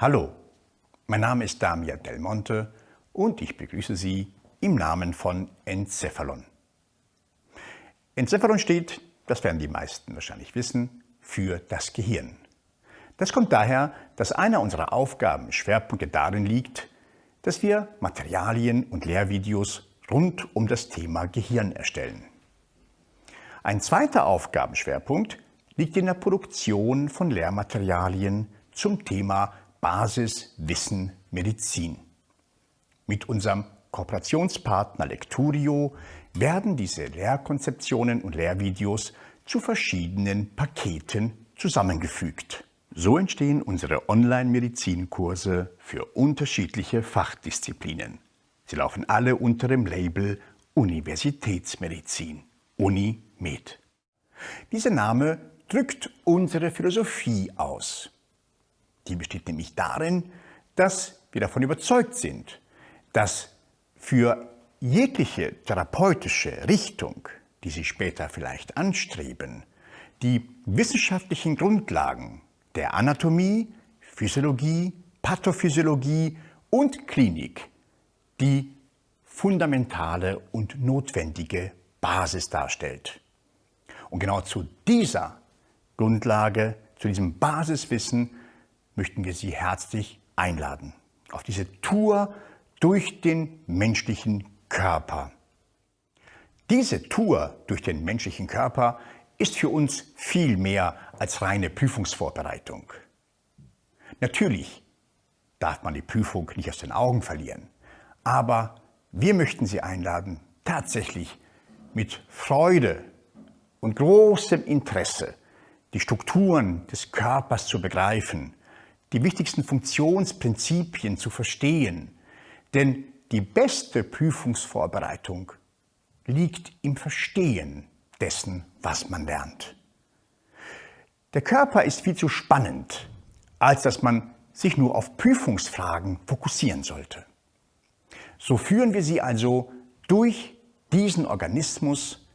Hallo, mein Name ist Damian Del Monte und ich begrüße Sie im Namen von Encephalon. Encephalon steht, das werden die meisten wahrscheinlich wissen, für das Gehirn. Das kommt daher, dass einer unserer Aufgabenschwerpunkte darin liegt, dass wir Materialien und Lehrvideos rund um das Thema Gehirn erstellen. Ein zweiter Aufgabenschwerpunkt liegt in der Produktion von Lehrmaterialien zum Thema Basiswissen Medizin. Mit unserem Kooperationspartner Lecturio werden diese Lehrkonzeptionen und Lehrvideos zu verschiedenen Paketen zusammengefügt. So entstehen unsere Online-Medizinkurse für unterschiedliche Fachdisziplinen. Sie laufen alle unter dem Label Universitätsmedizin, UniMed. Dieser Name drückt unsere Philosophie aus. Die besteht nämlich darin, dass wir davon überzeugt sind, dass für jegliche therapeutische Richtung, die Sie später vielleicht anstreben, die wissenschaftlichen Grundlagen der Anatomie, Physiologie, Pathophysiologie und Klinik die fundamentale und notwendige Basis darstellt. Und genau zu dieser Grundlage, zu diesem Basiswissen möchten wir Sie herzlich einladen. Auf diese Tour durch den menschlichen Körper. Diese Tour durch den menschlichen Körper ist für uns viel mehr als reine Prüfungsvorbereitung. Natürlich darf man die Prüfung nicht aus den Augen verlieren, aber wir möchten Sie einladen, tatsächlich mit Freude und großem Interesse die Strukturen des Körpers zu begreifen, die wichtigsten Funktionsprinzipien zu verstehen. Denn die beste Prüfungsvorbereitung liegt im Verstehen dessen, was man lernt. Der Körper ist viel zu spannend, als dass man sich nur auf Prüfungsfragen fokussieren sollte. So führen wir sie also durch diesen Organismus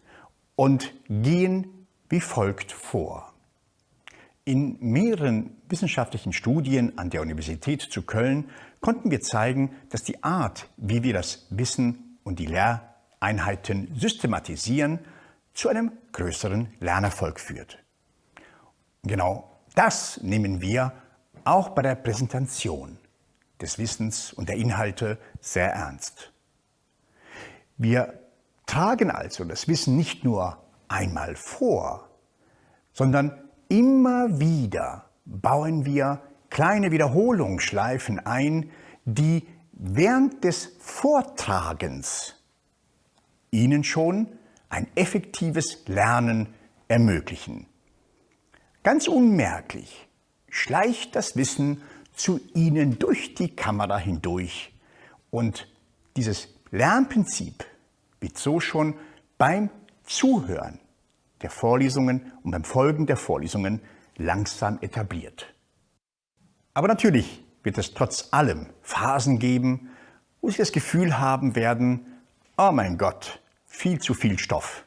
und gehen wie folgt vor. In mehreren wissenschaftlichen Studien an der Universität zu Köln konnten wir zeigen, dass die Art, wie wir das Wissen und die Lehreinheiten systematisieren, zu einem größeren Lernerfolg führt. Genau das nehmen wir auch bei der Präsentation des Wissens und der Inhalte sehr ernst. Wir tragen also das Wissen nicht nur einmal vor, sondern Immer wieder bauen wir kleine Wiederholungsschleifen ein, die während des Vortragens Ihnen schon ein effektives Lernen ermöglichen. Ganz unmerklich schleicht das Wissen zu Ihnen durch die Kamera hindurch und dieses Lernprinzip wird so schon beim Zuhören der Vorlesungen und beim Folgen der Vorlesungen langsam etabliert. Aber natürlich wird es trotz allem Phasen geben, wo Sie das Gefühl haben werden, oh mein Gott, viel zu viel Stoff.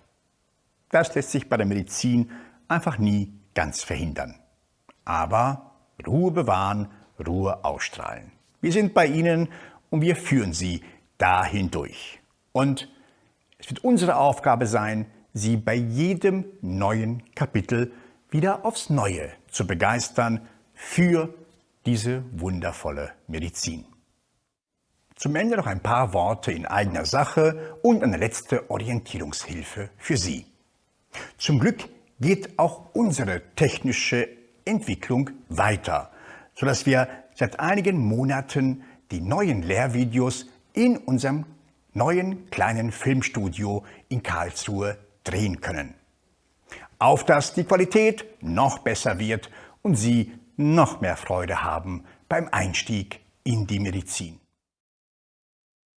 Das lässt sich bei der Medizin einfach nie ganz verhindern. Aber Ruhe bewahren, Ruhe ausstrahlen. Wir sind bei Ihnen und wir führen Sie dahin durch. Und es wird unsere Aufgabe sein, Sie bei jedem neuen Kapitel wieder aufs Neue zu begeistern für diese wundervolle Medizin. Zum Ende noch ein paar Worte in eigener Sache und eine letzte Orientierungshilfe für Sie. Zum Glück geht auch unsere technische Entwicklung weiter, sodass wir seit einigen Monaten die neuen Lehrvideos in unserem neuen kleinen Filmstudio in Karlsruhe drehen können. Auf dass die Qualität noch besser wird und Sie noch mehr Freude haben beim Einstieg in die Medizin.